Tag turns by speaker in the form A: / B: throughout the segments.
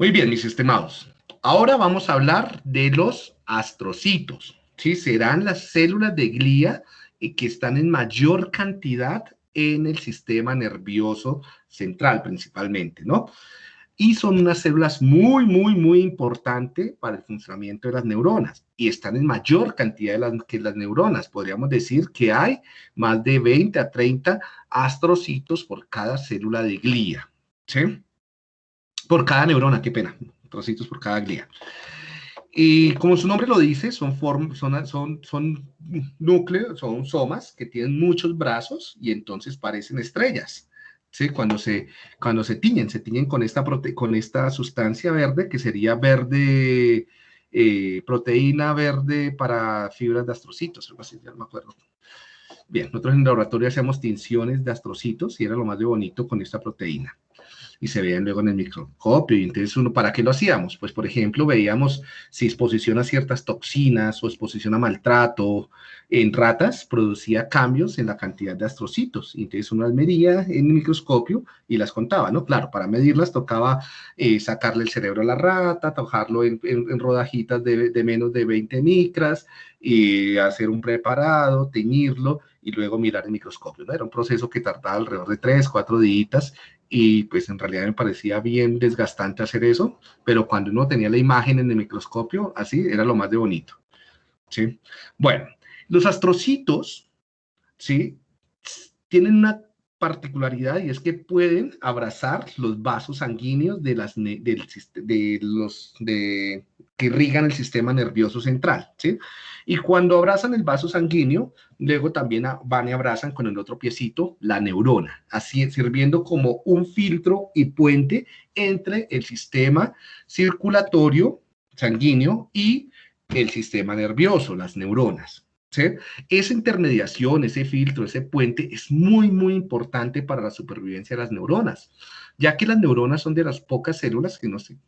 A: Muy bien, mis estimados. Ahora vamos a hablar de los astrocitos. ¿sí? Serán las células de glía eh, que están en mayor cantidad en el sistema nervioso central principalmente, ¿no? Y son unas células muy, muy, muy importantes para el funcionamiento de las neuronas y están en mayor cantidad que las neuronas. Podríamos decir que hay más de 20 a 30 astrocitos por cada célula de glía, ¿sí? Por cada neurona, qué pena, astrocitos por cada glía. Y como su nombre lo dice, son, son, son, son núcleos, son somas que tienen muchos brazos y entonces parecen estrellas. ¿sí? Cuando, se, cuando se tiñen, se tiñen con esta, con esta sustancia verde que sería verde, eh, proteína verde para fibras de astrocitos, algo así, ya no me acuerdo. Bien, nosotros en el laboratorio hacíamos tinciones de astrocitos y era lo más de bonito con esta proteína y se veían luego en el microscopio. Y entonces, uno, ¿para qué lo hacíamos? Pues, por ejemplo, veíamos si exposición a ciertas toxinas o exposición a maltrato en ratas producía cambios en la cantidad de astrocitos. Y entonces uno las medía en el microscopio y las contaba, ¿no? Claro, para medirlas tocaba eh, sacarle el cerebro a la rata, tojarlo en, rodajitas de, de, menos de 20 micras y hacer un preparado, teñirlo y luego mirar el microscopio. ¿no? Era un proceso que tardaba alrededor de 3, 4 días y pues en realidad me parecía bien desgastante hacer eso, pero cuando uno tenía la imagen en el microscopio, así era lo más de bonito. ¿sí? Bueno, los astrocitos, ¿sí? Tienen una particularidad y es que pueden abrazar los vasos sanguíneos de, las, de los, de, que irrigan el sistema nervioso central, ¿sí? Y cuando abrazan el vaso sanguíneo, luego también van y abrazan con el otro piecito la neurona, así sirviendo como un filtro y puente entre el sistema circulatorio sanguíneo y el sistema nervioso, las neuronas. ¿Sí? Esa intermediación, ese filtro, ese puente es muy, muy importante para la supervivencia de las neuronas ya que las neuronas son de las pocas células, que no son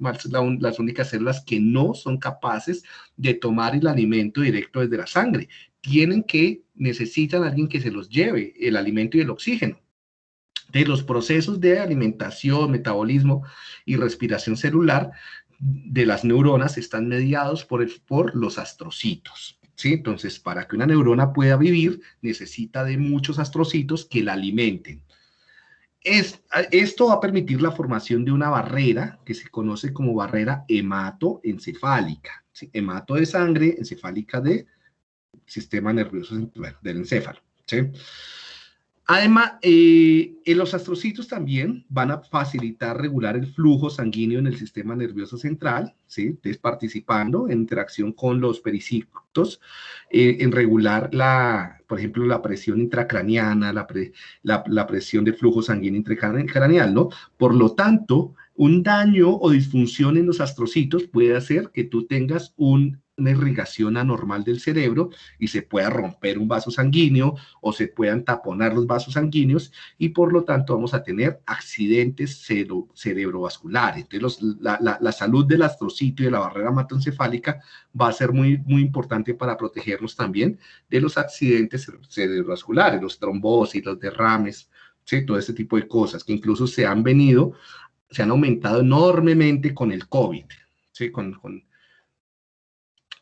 A: las únicas células que no son capaces de tomar el alimento directo desde la sangre. Tienen que, necesitan alguien que se los lleve el alimento y el oxígeno. De los procesos de alimentación, metabolismo y respiración celular de las neuronas están mediados por, los astrocitos. Entonces, para que una neurona pueda vivir, necesita de muchos astrocitos que la alimenten esto va a permitir la formación de una barrera que se conoce como barrera hematoencefálica. Hemato de sangre, encefálica de sistema nervioso del encéfalo. Además, eh, los astrocitos también van a facilitar regular el flujo sanguíneo en el sistema nervioso central, ¿sí? participando en interacción con los pericictos, eh, en regular, la, por ejemplo, la presión intracraniana, la, la, presión de flujo sanguíneo intracraneal, ¿no? Por lo tanto, un daño o disfunción en los astrocitos puede hacer que tú tengas un una irrigación anormal del cerebro y se pueda romper un vaso sanguíneo o se puedan taponar los vasos sanguíneos y por lo tanto vamos a tener accidentes cerebrovasculares. Entonces la, salud del astrocito y de la barrera hematoencefálica va a ser muy, muy importante para protegernos también de los accidentes cerebrovasculares, los trombosis, los derrames, ¿sí? todo ese tipo de cosas que incluso se han venido, se han aumentado enormemente con el COVID, ¿sí? con,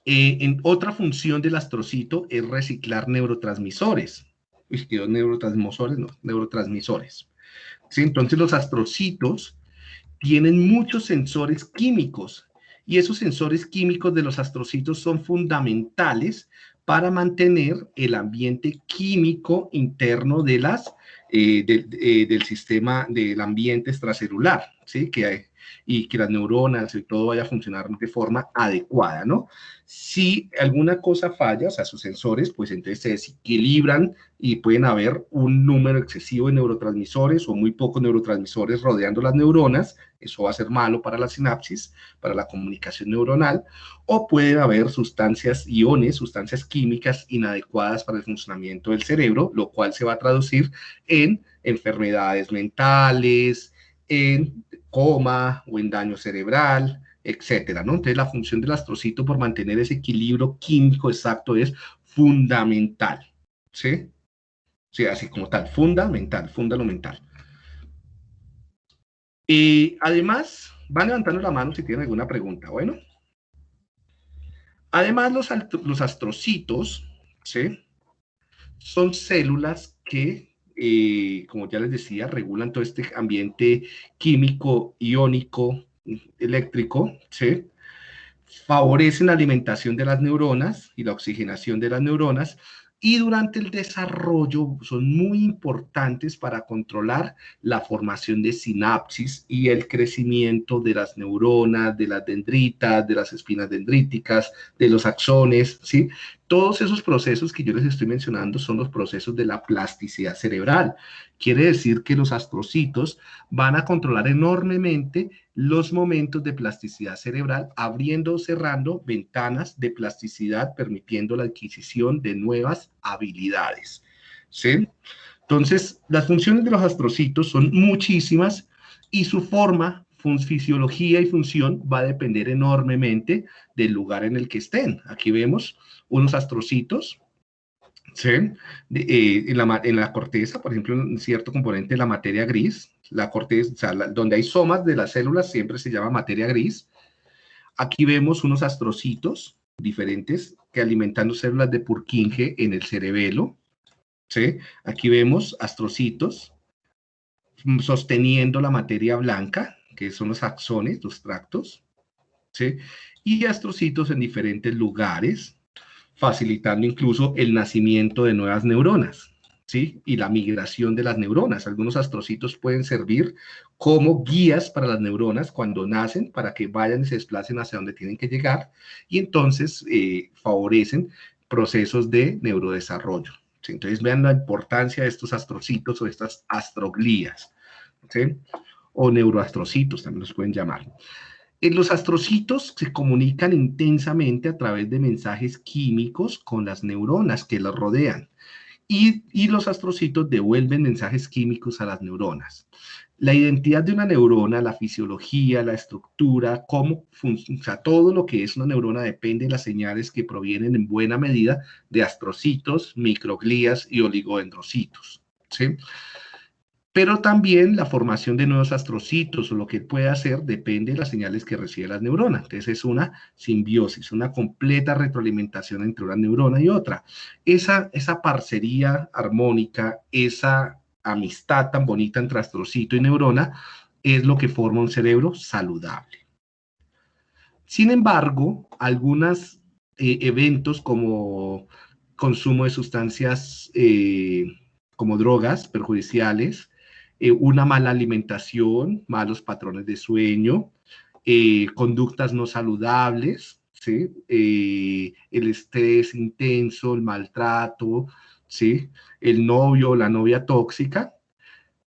A: eh, en otra función del astrocito es reciclar neurotransmisores. Uy, neurotransmisores, no, neurotransmisores. ¿Sí? Entonces los astrocitos tienen muchos sensores químicos y esos sensores químicos de los astrocitos son fundamentales para mantener el ambiente químico interno de las, eh, eh, del sistema del ambiente extracelular, ¿sí? que y que las neuronas y todo vaya a funcionar de forma adecuada, ¿no? Si alguna cosa falla, o sea, sus sensores, pues entonces se desequilibran y pueden haber un número excesivo de neurotransmisores o muy pocos neurotransmisores rodeando las neuronas, eso va a ser malo para la sinapsis, para la comunicación neuronal, o puede haber sustancias iones, sustancias químicas inadecuadas para el funcionamiento del cerebro, lo cual se va a traducir en enfermedades mentales, en coma o en daño cerebral, etcétera, ¿no? Entonces la función del astrocito por mantener ese equilibrio químico exacto es fundamental, ¿sí? Sí, así como tal, fundamental, fundamental. Y además van levantando la mano si tienen alguna pregunta, bueno. Además, los, los astrocitos. Son células que, eh, como ya les decía, regulan todo este ambiente químico, iónico, eléctrico. Favorecen la alimentación de las neuronas y la oxigenación de las neuronas y durante el desarrollo son muy importantes para controlar la formación de sinapsis y el crecimiento de las neuronas, de las dendritas, de las espinas dendríticas, de los axones, ¿sí? Todos esos procesos que yo les estoy mencionando son los procesos de la plasticidad cerebral. Quiere decir que los astrocitos van a controlar enormemente los momentos de plasticidad cerebral, abriendo o cerrando ventanas de plasticidad, permitiendo la adquisición de nuevas habilidades. ¿Sí? Entonces, las funciones de los astrocitos son muchísimas y su forma, fisiología y función va a depender enormemente del lugar en el que estén. Aquí vemos unos astrocitos, en, la, en, corteza, por ejemplo, un cierto componente de la materia gris, la corteza, donde hay somas de las células siempre se llama materia gris. Aquí vemos unos astrocitos diferentes que alimentan células de Purkinje en el cerebelo. Aquí vemos astrocitos sosteniendo la materia blanca, que son los axones, los tractos, y astrocitos en diferentes lugares, facilitando incluso el nacimiento de nuevas neuronas, ¿sí? Y la migración de las neuronas. Algunos astrocitos pueden servir como guías para las neuronas cuando nacen, para que vayan y se desplacen hacia donde tienen que llegar, y entonces eh, favorecen procesos de neurodesarrollo. Entonces vean la importancia de estos astrocitos o estas astroglías, ¿sí? o neuroastrocitos también los pueden llamar los astrocitos se comunican intensamente a través de mensajes químicos con las neuronas que los rodean. Y, y, los astrocitos devuelven mensajes químicos a las neuronas. La identidad de una neurona, la fisiología, la estructura, cómo funciona, todo lo que es una neurona depende de las señales que provienen en buena medida de astrocitos, microglías y oligodendrocitos. ¿sí? Pero también la formación de nuevos astrocitos o lo que puede hacer depende de las señales que recibe la neurona. Entonces es una simbiosis, una completa retroalimentación entre una neurona y otra. Esa, esa parcería armónica, esa amistad tan bonita entre astrocito y neurona es lo que forma un cerebro saludable. Sin embargo, algunos eh, eventos como consumo de sustancias eh, como drogas perjudiciales, eh, una mala alimentación, malos patrones de sueño, eh, conductas no saludables, ¿sí? Eh, el estrés intenso, el maltrato, ¿sí? el novio o la novia tóxica,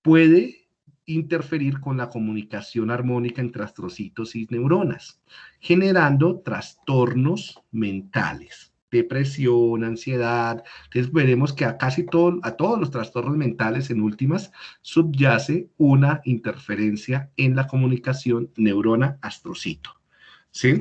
A: puede interferir con la comunicación armónica entre astrocitos y neuronas, generando trastornos mentales depresión, ansiedad. Entonces veremos que a casi todo, a todos los trastornos mentales en últimas subyace una interferencia en la comunicación neurona-astrocito. ¿Sí?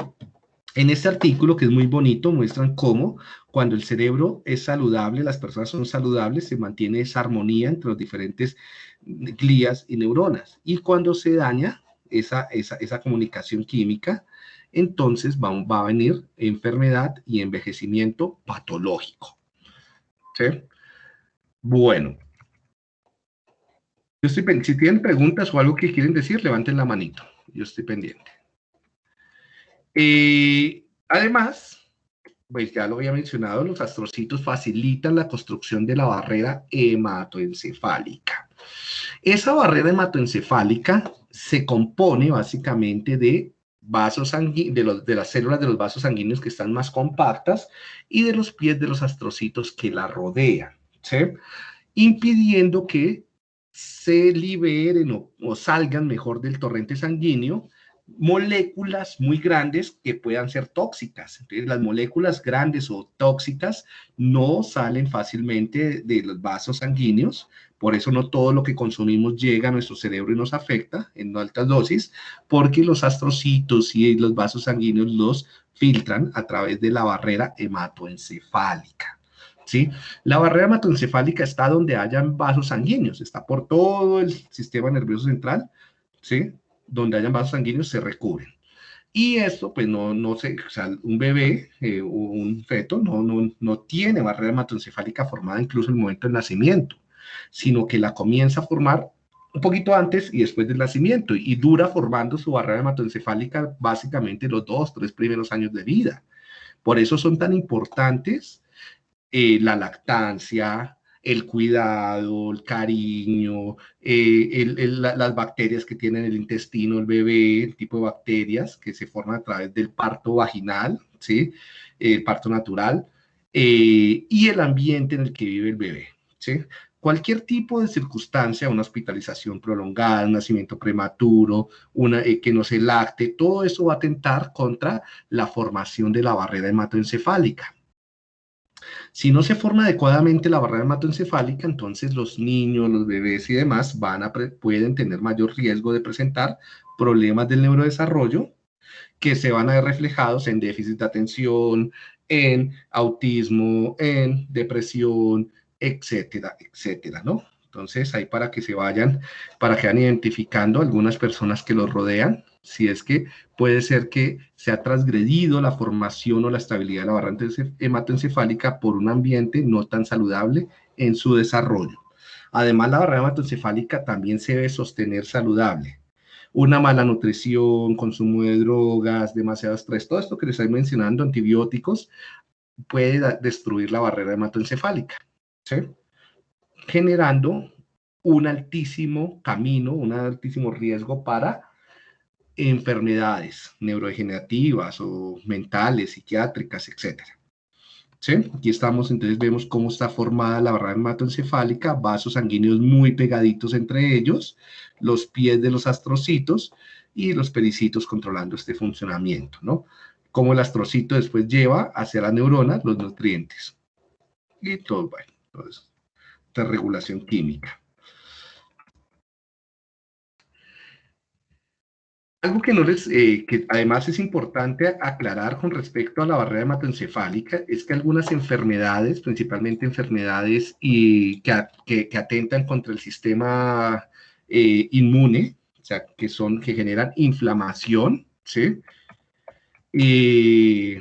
A: En este artículo, que es muy bonito, muestran cómo cuando el cerebro es saludable, las personas son saludables, se mantiene esa armonía entre los diferentes glías y neuronas. Y cuando se daña esa, esa, esa comunicación química, entonces va, va, a venir enfermedad y envejecimiento patológico. ¿Sí? Bueno. Yo estoy, si tienen preguntas o algo que quieren decir, levanten la manito. Yo estoy pendiente. Eh, además, pues ya lo había mencionado, los astrocitos facilitan la construcción de la barrera hematoencefálica. Esa barrera hematoencefálica se compone básicamente de vasos de, de las células de los vasos sanguíneos que están más compactas y de los pies de los astrocitos que la rodean, ¿sí? impidiendo que se liberen o, o, salgan mejor del torrente sanguíneo moléculas muy grandes que puedan ser tóxicas. Entonces, las moléculas grandes o tóxicas no salen fácilmente de los vasos sanguíneos, por eso no todo lo que consumimos llega a nuestro cerebro y nos afecta en altas dosis, porque los astrocitos y los vasos sanguíneos los filtran a través de la barrera hematoencefálica. ¿Sí? La barrera hematoencefálica está donde hayan vasos sanguíneos, está por todo el sistema nervioso central, ¿sí? donde hayan vasos sanguíneos se recubren. Y esto, pues no, no sé, un bebé eh, un feto no, no, no tiene barrera hematoencefálica formada incluso en el momento del nacimiento, sino que la comienza a formar un poquito antes y después del nacimiento y dura formando su barrera hematoencefálica básicamente los dos, tres primeros años de vida. Por eso son tan importantes eh, la lactancia, el cuidado, el cariño, eh, las bacterias que tiene en el intestino el bebé, el tipo de bacterias que se forman a través del parto vaginal, ¿sí? el parto natural, eh, y el ambiente en el que vive el bebé. ¿sí? Cualquier tipo de circunstancia, una hospitalización prolongada, un nacimiento prematuro, una, eh, que no se lacte, todo eso va a atentar contra la formación de la barrera hematoencefálica. Si no se forma adecuadamente la barrera hematoencefálica, entonces los niños, los bebés y demás pueden tener mayor riesgo de presentar problemas del neurodesarrollo que se van a ver reflejados en déficit de atención, en autismo, en depresión, etcétera, etcétera, ¿no? Entonces, ahí para que se vayan, para que vayan identificando algunas personas que los rodean, si es que puede ser que se ha transgredido la formación o la estabilidad de la barra hematoencefálica por un ambiente no tan saludable en su desarrollo. Además, la barrera hematoencefálica también se debe sostener saludable. Una mala nutrición, consumo de drogas, demasiado estrés, todo esto que les estoy mencionando, antibióticos, puede destruir la barrera hematoencefálica, generando un altísimo camino, un altísimo riesgo para enfermedades neurodegenerativas o mentales, psiquiátricas, etc. ¿Sí? Aquí estamos, entonces vemos cómo está formada la barrera hematoencefálica, vasos sanguíneos muy pegaditos entre ellos, los pies de los astrocitos y los pericitos controlando este funcionamiento, ¿no? Cómo el astrocito después lleva hacia la neurona los nutrientes. Y todo, bueno, entonces, esta regulación química. Algo que, no les, eh, que además es importante aclarar con respecto a la barrera hematoencefálica es que algunas enfermedades, principalmente enfermedades y que, atentan contra el sistema eh, inmune, o sea, que, son, que generan inflamación, ¿sí? Y,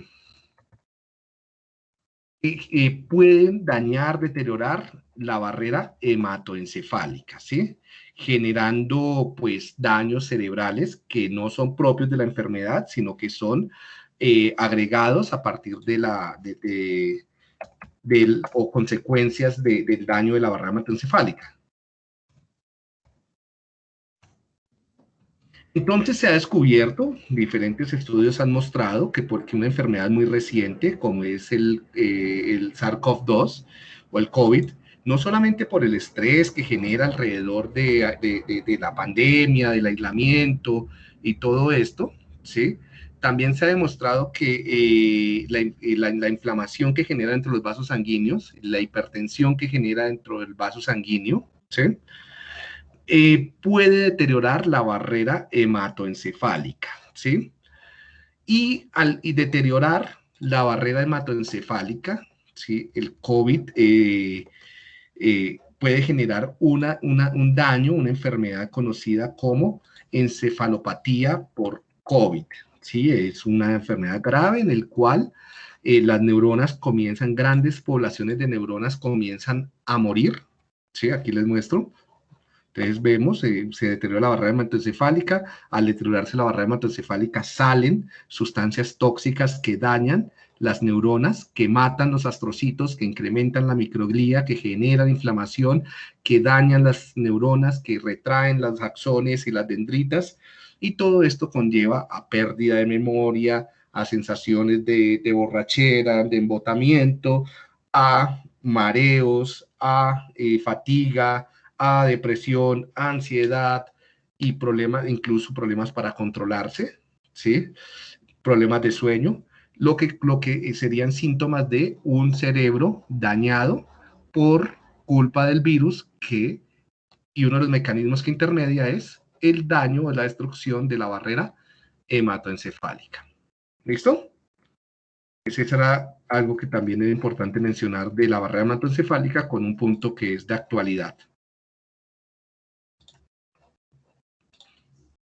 A: pueden dañar, deteriorar la barrera hematoencefálica, ¿sí? generando pues daños cerebrales que no son propios de la enfermedad, sino que son eh, agregados a partir de la, de, o consecuencias del daño de la barrera hematoencefálica. Entonces se ha descubierto, diferentes estudios han mostrado que porque una enfermedad muy reciente, como es el, eh, el SARS-CoV-2 o el COVID, no solamente por el estrés que genera alrededor de, la pandemia, del aislamiento y todo esto, ¿sí? También se ha demostrado que eh, eh, la, inflamación que genera dentro de los vasos sanguíneos, la hipertensión que genera dentro del vaso sanguíneo, ¿sí? Eh, puede deteriorar la barrera hematoencefálica, ¿sí? Y al deteriorar la barrera hematoencefálica, ¿sí? El COVID eh, puede generar una, un daño, una enfermedad conocida como encefalopatía por COVID. ¿sí? Es una enfermedad grave en el cual eh, las neuronas comienzan, grandes poblaciones de neuronas comienzan a morir. ¿sí? Aquí les muestro. Entonces vemos, eh, se deteriora la barrera hematoencefálica, al deteriorarse la barrera hematoencefálica salen sustancias tóxicas que dañan las neuronas, que matan los astrocitos, que incrementan la microglía, que generan inflamación, que dañan las neuronas, que retraen las axones y las dendritas, y todo esto conlleva a pérdida de memoria, a sensaciones de, borrachera, de embotamiento, a mareos, a eh, fatiga, a depresión, ansiedad y problemas, incluso problemas para controlarse, ¿sí? Problemas de sueño lo que, lo que serían síntomas de un cerebro dañado por culpa del virus que, y uno de los mecanismos que intermedia es el daño o la destrucción de la barrera hematoencefálica. ¿Listo? Ese será algo que también es importante mencionar de la barrera hematoencefálica con un punto que es de actualidad.